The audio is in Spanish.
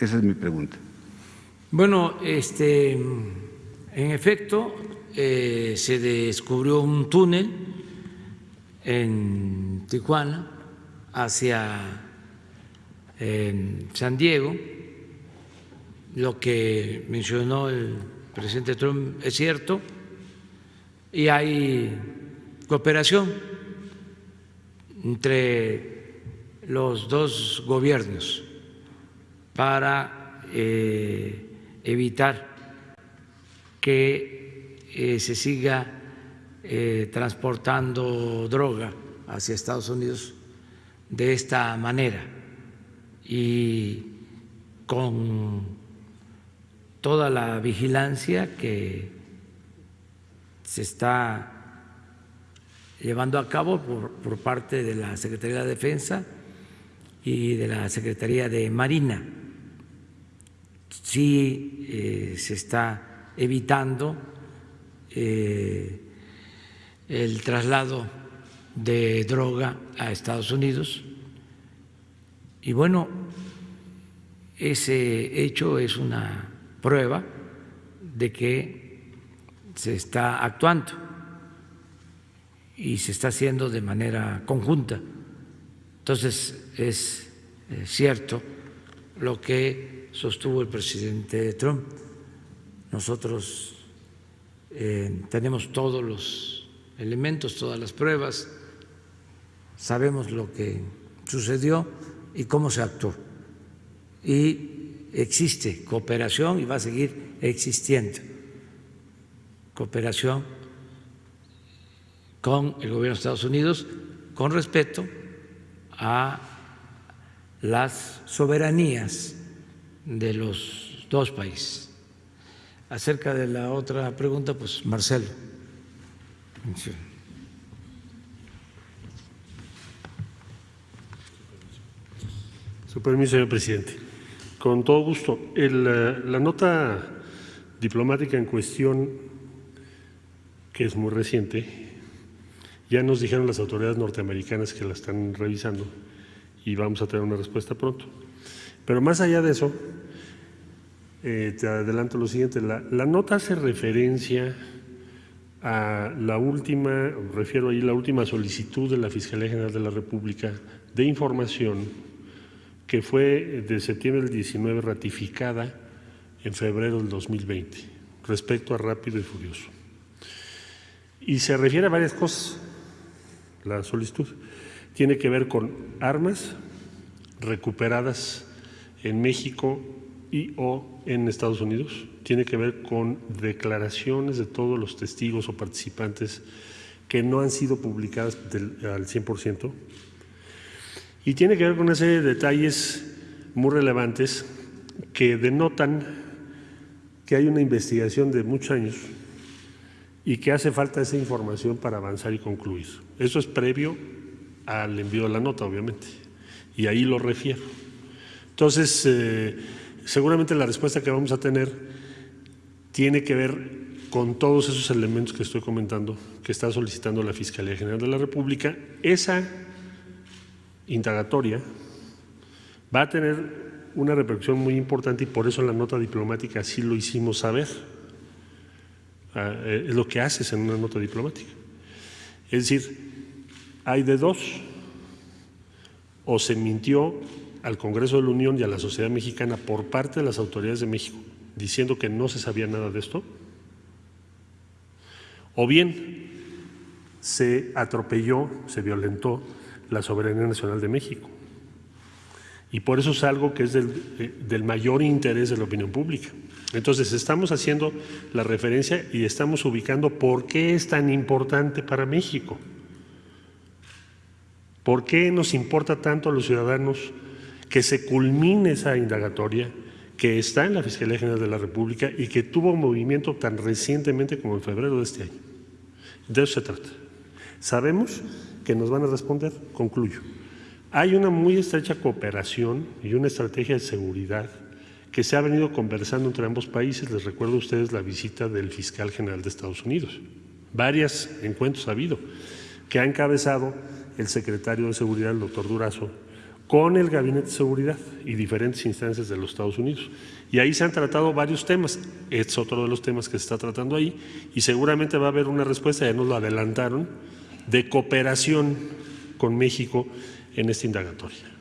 Esa es mi pregunta. Bueno, este, en efecto, eh, se descubrió un túnel en Tijuana hacia San Diego. Lo que mencionó el presidente Trump es cierto y hay cooperación entre los dos gobiernos para eh, evitar que eh, se siga eh, transportando droga hacia Estados Unidos de esta manera. Y con toda la vigilancia que se está llevando a cabo por, por parte de la Secretaría de Defensa y de la Secretaría de Marina sí eh, se está evitando eh, el traslado de droga a Estados Unidos. Y bueno, ese hecho es una prueba de que se está actuando y se está haciendo de manera conjunta. Entonces, es eh, cierto lo que sostuvo el presidente Trump. Nosotros eh, tenemos todos los elementos, todas las pruebas, sabemos lo que sucedió y cómo se actuó. Y existe cooperación y va a seguir existiendo cooperación con el gobierno de Estados Unidos con respeto a las soberanías de los dos países. Acerca de la otra pregunta, pues Marcelo. Su permiso, señor presidente. Con todo gusto. El, la nota diplomática en cuestión, que es muy reciente, ya nos dijeron las autoridades norteamericanas que la están revisando y vamos a tener una respuesta pronto. Pero más allá de eso, eh, te adelanto lo siguiente, la, nota hace referencia a la última, refiero ahí la última solicitud de la Fiscalía General de la República de información que fue de septiembre del 19 ratificada en febrero del 2020 respecto a Rápido y Furioso. Y se refiere a varias cosas, la solicitud. Tiene que ver con armas recuperadas en México y o en Estados Unidos. Tiene que ver con declaraciones de todos los testigos o participantes que no han sido publicadas al 100%. Y tiene que ver con una serie de detalles muy relevantes que denotan que hay una investigación de muchos años y que hace falta esa información para avanzar y concluir. Eso es previo al envío de la nota, obviamente, y ahí lo refiero. Entonces, eh, seguramente la respuesta que vamos a tener tiene que ver con todos esos elementos que estoy comentando, que está solicitando la Fiscalía General de la República. Esa indagatoria va a tener una repercusión muy importante y por eso en la nota diplomática sí lo hicimos saber. Ah, eh, es lo que haces en una nota diplomática. Es decir, hay de dos, o se mintió al Congreso de la Unión y a la sociedad mexicana por parte de las autoridades de México diciendo que no se sabía nada de esto, o bien se atropelló, se violentó la soberanía nacional de México. Y por eso es algo que es del, eh, del, mayor interés de la opinión pública. Entonces estamos haciendo la referencia y estamos ubicando por qué es tan importante para México. ¿Por qué nos importa tanto a los ciudadanos que se culmine esa indagatoria que está en la Fiscalía General de la República y que tuvo un movimiento tan recientemente como en febrero de este año. De eso se trata. Sabemos que nos van a responder, concluyo. Hay una muy estrecha cooperación y una estrategia de seguridad que se ha venido conversando entre ambos países. Les recuerdo a ustedes la visita del fiscal general de Estados Unidos. Varios encuentros ha habido que ha encabezado el secretario de Seguridad, el doctor Durazo, con el Gabinete de Seguridad y diferentes instancias de los Estados Unidos. Y ahí se han tratado varios temas. Es otro de los temas que se está tratando ahí y seguramente va a haber una respuesta, ya nos lo adelantaron, de cooperación con México en esta indagatoria.